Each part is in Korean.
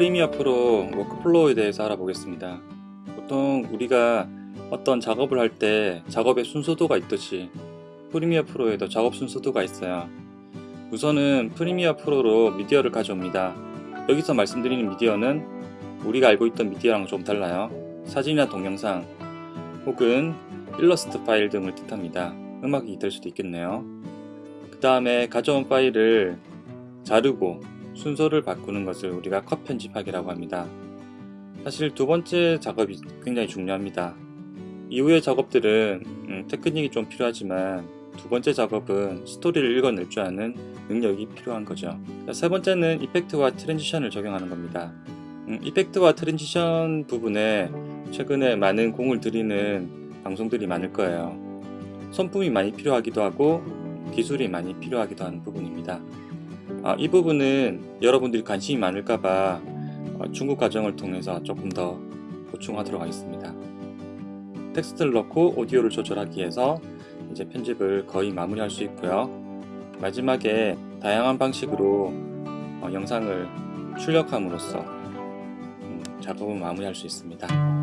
Premiere Pro workflow에 대해서 알아보겠습니다. 보통 우리가 어떤 작업을 할 때 작업의 순서도가 있듯이 Premiere Pro에도 작업 순서도가 있어요. 우선은 Premiere Pro로 미디어를 가져옵니다. 여기서 말씀드리는 미디어는 우리가 알고 있던 미디어랑 좀 달라요. 사진이나 동영상 혹은 일러스트 파일 등을 뜻합니다. 음악이 될 수도 있겠네요. 그 다음에 가져온 파일을 자르고 순서를 바꾸는 것을 우리가 컷 편집하기라고 합니다. 사실 두 번째 작업이 굉장히 중요합니다. 이후의 작업들은 음, 테크닉이 좀 필요하지만 두 번째 작업은 스토리를 읽어낼 줄 아는 능력이 필요한 거죠. 세 번째는 effect와 transition을 적용하는 겁니다. 음, effect와 transition 부분에 최근에 많은 공을 들이는 방송들이 많을 거예요. 손품이 많이 필요하기도 하고 기술이 많이 필요하기도 하는 부분입니다. 아, 이 부분은 여러분들이 관심이 많을까봐 어, 중국 과정을 통해서 조금 더 보충하도록 하겠습니다. 텍스트를 넣고 오디오를 조절하기 위해서 이제 편집을 거의 마무리할 수 있고요. 마지막에 다양한 방식으로 어, 영상을 출력함으로써 음, 작업을 마무리할 수 있습니다.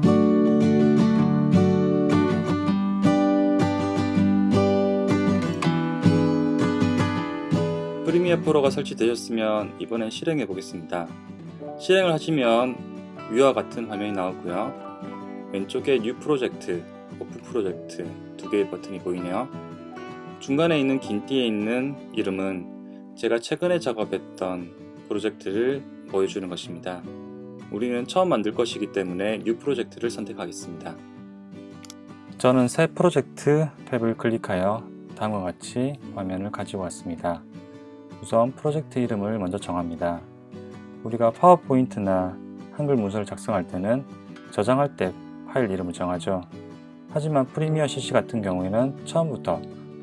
프리미어 프로가 설치되셨으면 이번엔 실행해 보겠습니다. 실행을 하시면 위와 같은 화면이 나오고요. 왼쪽에 New 프로젝트, 오프 프로젝트 두 개의 버튼이 보이네요. 중간에 있는 긴 띠에 있는 이름은 제가 최근에 작업했던 프로젝트를 보여주는 것입니다. 우리는 처음 만들 것이기 때문에 New 프로젝트를 선택하겠습니다. 저는 새 프로젝트 탭을 클릭하여 다음과 같이 화면을 가지고 왔습니다. 우선 프로젝트 이름을 먼저 정합니다. 우리가 파워포인트나 한글 문서를 작성할 때는 저장할 때 파일 이름을 정하죠. 하지만 프리미어 CC 같은 경우에는 처음부터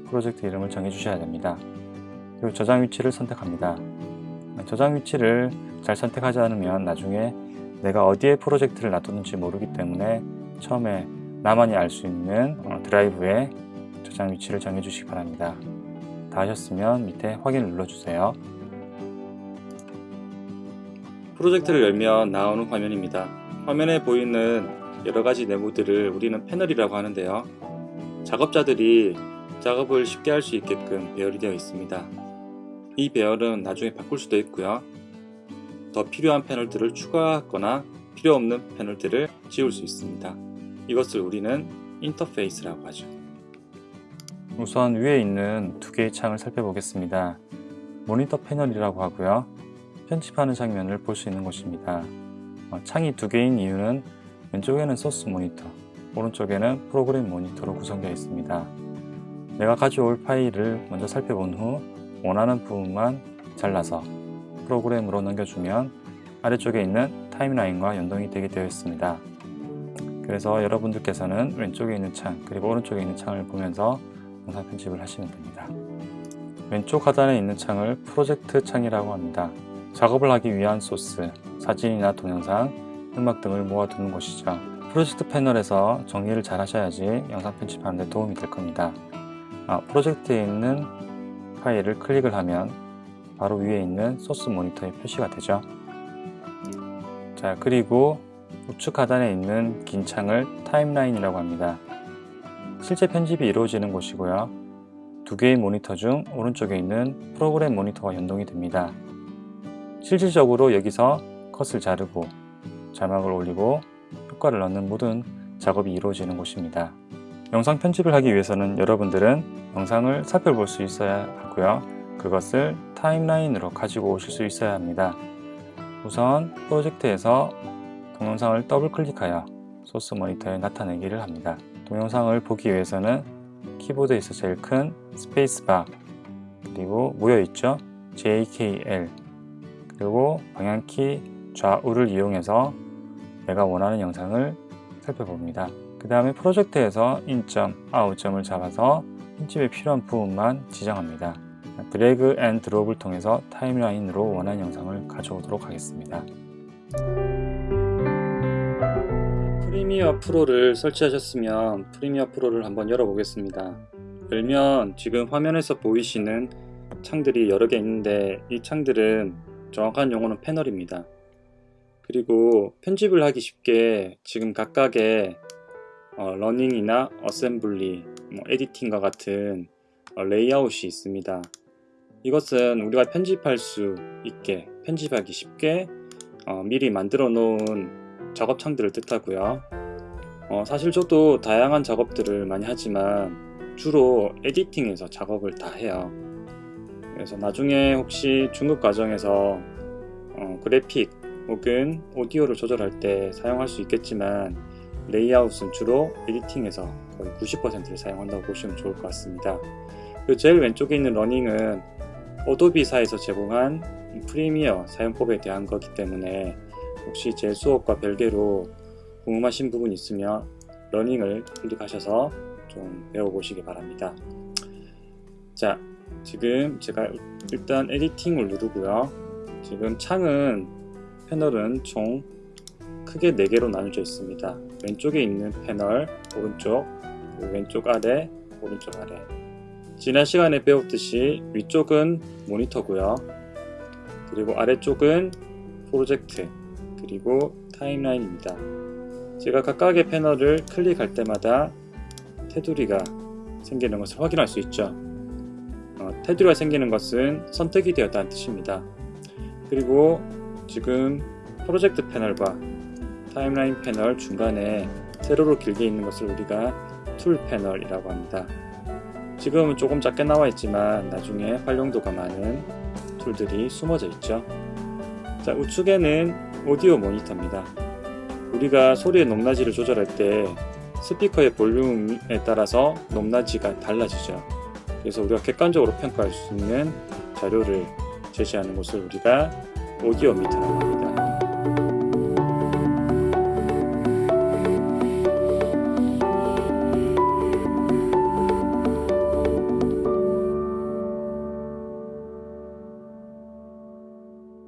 프로젝트 이름을 정해 주셔야 됩니다. 그리고 저장 위치를 선택합니다. 저장 위치를 잘 선택하지 않으면 나중에 내가 어디에 프로젝트를 놔뒀는지 모르기 때문에 처음에 나만이 알 수 있는 어, 드라이브에 저장 위치를 정해 주시기 바랍니다. 다 하셨으면 밑에 확인을 눌러주세요. 프로젝트를 열면 나오는 화면입니다. 화면에 보이는 여러가지 네모들을 우리는 패널이라고 하는데요. 작업자들이 작업을 쉽게 할 수 있게끔 배열이 되어 있습니다. 이 배열은 나중에 바꿀 수도 있고요. 더 필요한 패널들을 추가하거나 필요 없는 패널들을 지울 수 있습니다. 이것을 우리는 인터페이스라고 하죠. 우선 위에 있는 두 개의 창을 살펴보겠습니다. 모니터 패널이라고 하고요. 편집하는 장면을 볼 수 있는 곳입니다. 어, 창이 두 개인 이유는 왼쪽에는 소스 모니터, 오른쪽에는 프로그램 모니터로 구성되어 있습니다. 내가 가져올 파일을 먼저 살펴본 후 원하는 부분만 잘라서 프로그램으로 넘겨주면 아래쪽에 있는 타임라인과 연동이 되게 되어 있습니다. 그래서 여러분들께서는 왼쪽에 있는 창 그리고 오른쪽에 있는 창을 보면서 영상 편집을 하시면 됩니다. 왼쪽 하단에 있는 창을 프로젝트 창이라고 합니다. 작업을 하기 위한 소스, 사진이나 동영상, 음악 등을 모아두는 곳이죠. 프로젝트 패널에서 정리를 잘 하셔야지 영상 편집하는 데 도움이 될 겁니다. 아, 프로젝트에 있는 파일을 클릭을 하면 바로 위에 있는 소스 모니터에 표시가 되죠. 자 그리고 우측 하단에 있는 긴 창을 타임라인이라고 합니다. 실제 편집이 이루어지는 곳이고요. 두 개의 모니터 중 오른쪽에 있는 프로그램 모니터와 연동이 됩니다. 실질적으로 여기서 컷을 자르고 자막을 올리고 효과를 넣는 모든 작업이 이루어지는 곳입니다. 영상 편집을 하기 위해서는 여러분들은 영상을 살펴볼 수 있어야 하고요. 그것을 timeline으로 가지고 오실 수 있어야 합니다. 우선 프로젝트에서 동영상을 더블 클릭하여 소스 모니터에 나타내기를 합니다. 동영상을 보기 위해서는 키보드에서 제일 큰 스페이스바 그리고 모여있죠? JKL 그리고 방향키 좌우를 이용해서 내가 원하는 영상을 살펴봅니다. 그 다음에 프로젝트에서 in점, out점을 잡아서 편집에 필요한 부분만 지정합니다. drag and drop을 통해서 timeline으로 원하는 영상을 가져오도록 하겠습니다 Premiere Pro를 설치하셨으면 Premiere Pro를 한번 열어보겠습니다. 열면 지금 화면에서 보이시는 창들이 여러 개 있는데 이 창들은 정확한 용어는 패널입니다. 그리고 편집을 하기 쉽게 지금 각각의 어, learning이나 assembly, 뭐 editing과 같은 어, 레이아웃이 있습니다. 이것은 우리가 편집할 수 있게 편집하기 쉽게 어, 미리 만들어 놓은 작업창들을 뜻하고요. 어, 사실 저도 다양한 작업들을 많이 하지만 주로 editing에서 작업을 다 해요. 그래서 나중에 혹시 중급 과정에서 어, 그래픽 혹은 오디오를 조절할 때 사용할 수 있겠지만 레이아웃은 주로 editing에서 거의 90%를 사용한다고 보시면 좋을 것 같습니다. 그리고 제일 왼쪽에 있는 learning은 Adobe사에서 제공한 Premiere 사용법에 대한 거기 때문에 혹시 제 수업과 별개로 궁금하신 부분 있으면 learning을 클릭하셔서 좀 배워보시기 바랍니다. 자, 지금 제가 일단 에디팅을 누르고요. 지금 창은 패널은 총 크게 4개로 나눠져 있습니다. 왼쪽에 있는 패널, 오른쪽, 왼쪽 아래, 오른쪽 아래. 지난 시간에 배웠듯이 위쪽은 모니터고요. 그리고 아래쪽은 프로젝트, 그리고 타임라인입니다. 제가 각각의 패널을 클릭할 때마다 테두리가 생기는 것을 확인할 수 있죠. 어, 테두리가 생기는 것은 선택이 되었다는 뜻입니다. 그리고 지금 프로젝트 패널과 timeline 패널 중간에 세로로 길게 있는 것을 우리가 tool 패널이라고 합니다. 지금은 조금 작게 나와 있지만 나중에 활용도가 많은 tool들이 숨어져 있죠. 자, 우측에는 오디오 모니터입니다. 우리가 소리의 높낮이를 조절할 때 스피커의 볼륨에 따라서 높낮이가 달라지죠. 그래서 우리가 객관적으로 평가할 수 있는 자료를 제시하는 것을 우리가 오디오 미터라고 합니다.